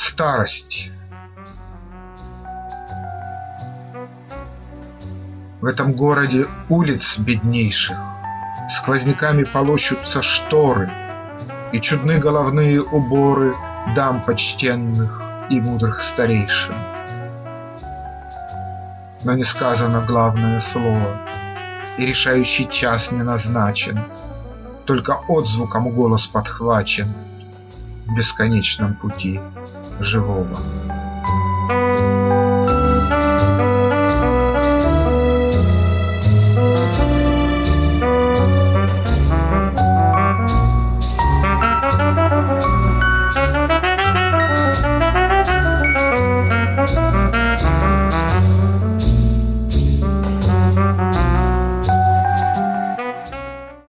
Старость. В этом городе улиц беднейших. Сквозняками полощутся шторы, И чудны головные уборы Дам почтенных и мудрых старейшин. Но не сказано главное слово, И решающий час не назначен, Только отзвуком голос подхвачен В бесконечном пути живого. Thank you.